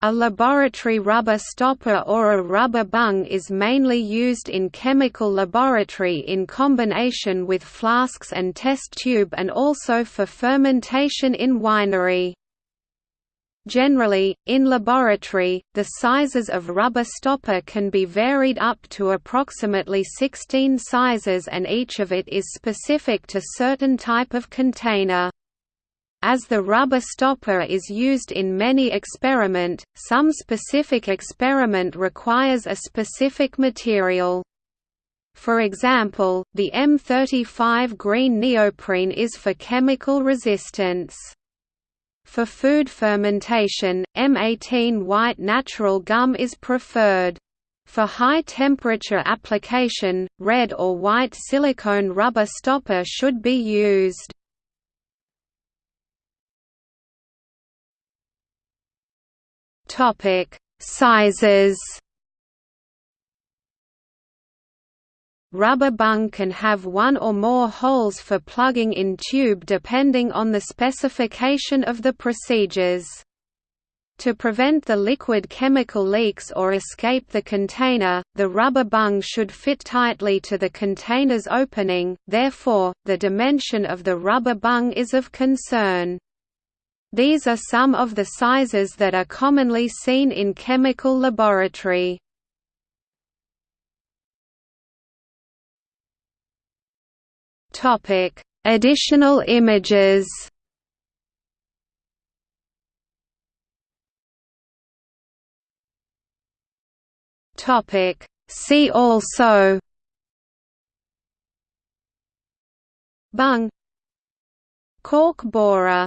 A laboratory rubber stopper or a rubber bung is mainly used in chemical laboratory in combination with flasks and test tube and also for fermentation in winery. Generally, in laboratory, the sizes of rubber stopper can be varied up to approximately 16 sizes and each of it is specific to certain type of container. As the rubber stopper is used in many experiment, some specific experiment requires a specific material. For example, the M35 green neoprene is for chemical resistance. For food fermentation, M18 white natural gum is preferred. For high-temperature application, red or white silicone rubber stopper should be used. Topic: Sizes. Rubber bung can have one or more holes for plugging in tube depending on the specification of the procedures. To prevent the liquid chemical leaks or escape the container, the rubber bung should fit tightly to the container's opening, therefore, the dimension of the rubber bung is of concern. These are some of the sizes that are commonly seen in chemical laboratory. Topic: Additional images. Topic: See also. Bung. Cork borer